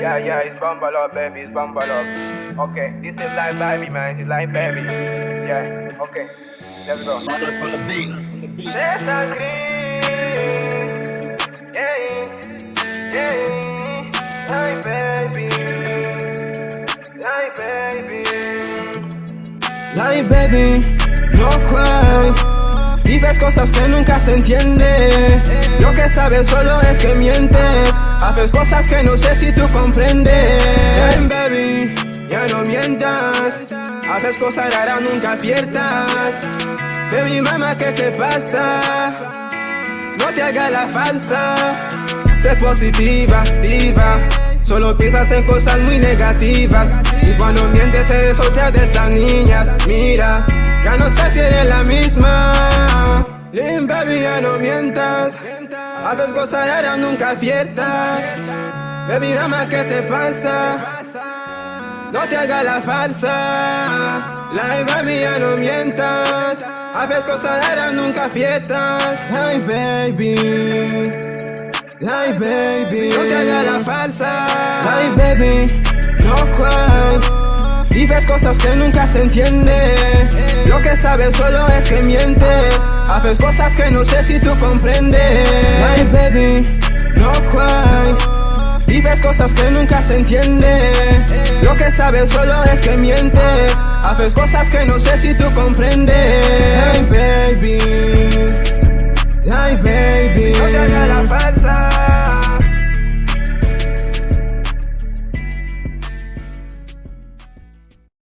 Yeah, yeah, it's bumble up, baby, it's bumble up. Okay, this is live, baby, man, it's live, baby. Yeah, okay, let's go. Mother from the yeah, ay, baby, ay, baby. Like baby, no cry Vives cosas que nunca se entiende sabes solo es que mientes. Haces cosas que no sé si tú comprendes. Hey baby, ya no mientas. Haces cosas raras, nunca aciertas. Baby mama, ¿qué te pasa? No te hagas la falsa. Sé positiva, viva. Solo piensas en cosas muy negativas. Y cuando mientes eres otra de esas niñas. Mira, ya no sé si eres la misma baby ya no mientas. Haces cosas raras, nunca aciertas. Baby mama ¿qué te pasa? No te hagas la falsa. Like baby ya no mientas. Haces cosas raras, nunca aciertas. Ay baby. Like baby, no te hagas la falsa. Like baby, no cry cosas que nunca se entiende. Lo que sabes solo es que mientes. Haces cosas que no sé si tú comprendes. My baby, no cry. Vives cosas que nunca se entiende. Lo que sabes solo es que mientes. Haces cosas que no sé si tú comprendes. My baby, my baby.